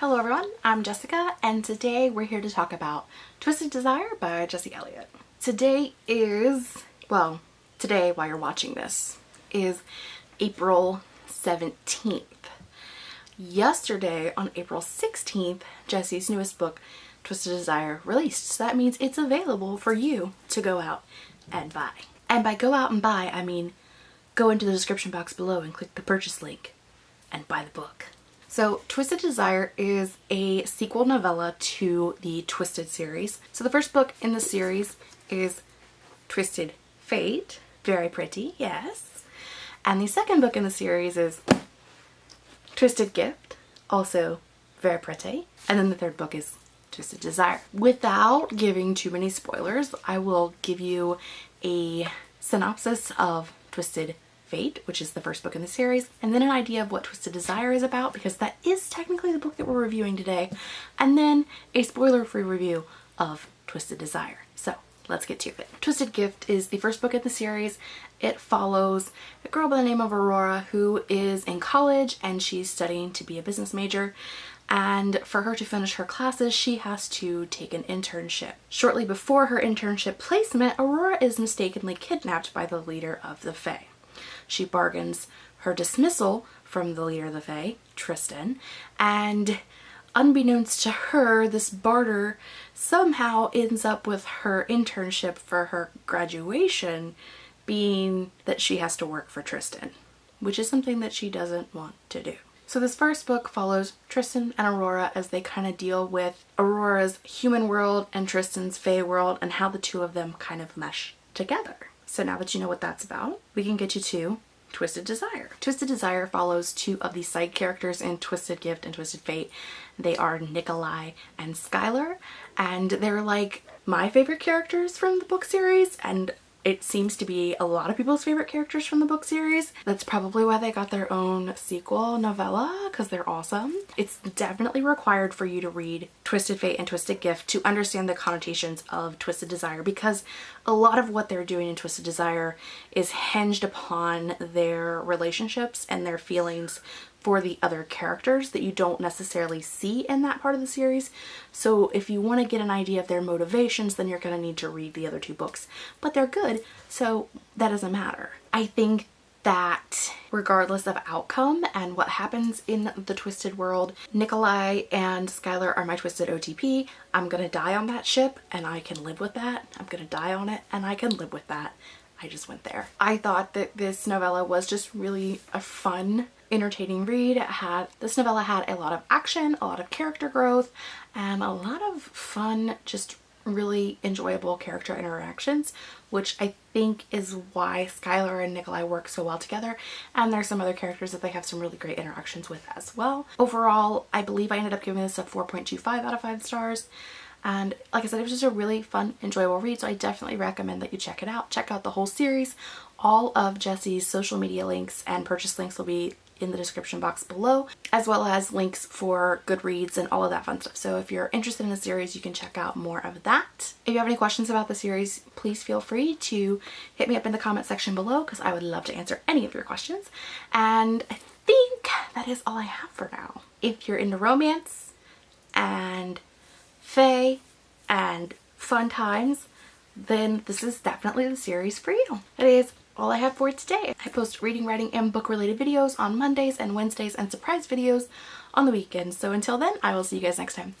Hello everyone, I'm Jessica and today we're here to talk about Twisted Desire by Jesse Elliott. Today is, well, today while you're watching this, is April 17th. Yesterday on April 16th, Jesse's newest book, Twisted Desire, released. So that means it's available for you to go out and buy. And by go out and buy, I mean go into the description box below and click the purchase link and buy the book. So Twisted Desire is a sequel novella to the Twisted series. So the first book in the series is Twisted Fate. Very pretty, yes. And the second book in the series is Twisted Gift, also very pretty. And then the third book is Twisted Desire. Without giving too many spoilers, I will give you a synopsis of Twisted Fate, which is the first book in the series, and then an idea of what Twisted Desire is about, because that is technically the book that we're reviewing today, and then a spoiler-free review of Twisted Desire. So let's get to it. Twisted Gift is the first book in the series. It follows a girl by the name of Aurora who is in college and she's studying to be a business major and for her to finish her classes she has to take an internship. Shortly before her internship placement, Aurora is mistakenly kidnapped by the leader of the Fae. She bargains her dismissal from the leader of the Fae, Tristan, and unbeknownst to her, this barter somehow ends up with her internship for her graduation being that she has to work for Tristan, which is something that she doesn't want to do. So this first book follows Tristan and Aurora as they kind of deal with Aurora's human world and Tristan's Fae world and how the two of them kind of mesh together. So now that you know what that's about, we can get you to Twisted Desire. Twisted Desire follows two of the side characters in Twisted Gift and Twisted Fate. They are Nikolai and Skylar, and they're like my favorite characters from the book series, and it seems to be a lot of people's favorite characters from the book series. That's probably why they got their own sequel novella because they're awesome. It's definitely required for you to read Twisted Fate and Twisted Gift to understand the connotations of Twisted Desire because a lot of what they're doing in Twisted Desire is hinged upon their relationships and their feelings for the other characters that you don't necessarily see in that part of the series. So if you want to get an idea of their motivations, then you're going to need to read the other two books. But they're good, so that doesn't matter. I think that regardless of outcome and what happens in the twisted world nikolai and skylar are my twisted otp i'm gonna die on that ship and i can live with that i'm gonna die on it and i can live with that i just went there i thought that this novella was just really a fun entertaining read. It had this novella had a lot of action, a lot of character growth, and a lot of fun, just really enjoyable character interactions, which I think is why Skylar and Nikolai work so well together. And there's some other characters that they have some really great interactions with as well. Overall, I believe I ended up giving this a 4.25 out of 5 stars. And like I said, it was just a really fun, enjoyable read, so I definitely recommend that you check it out. Check out the whole series. All of Jesse's social media links and purchase links will be in the description box below, as well as links for Goodreads and all of that fun stuff. So if you're interested in the series, you can check out more of that. If you have any questions about the series, please feel free to hit me up in the comment section below because I would love to answer any of your questions. And I think that is all I have for now. If you're into romance and fae and fun times, then this is definitely the series for you. It is all I have for today. I post reading, writing, and book related videos on Mondays and Wednesdays and surprise videos on the weekends. So until then, I will see you guys next time.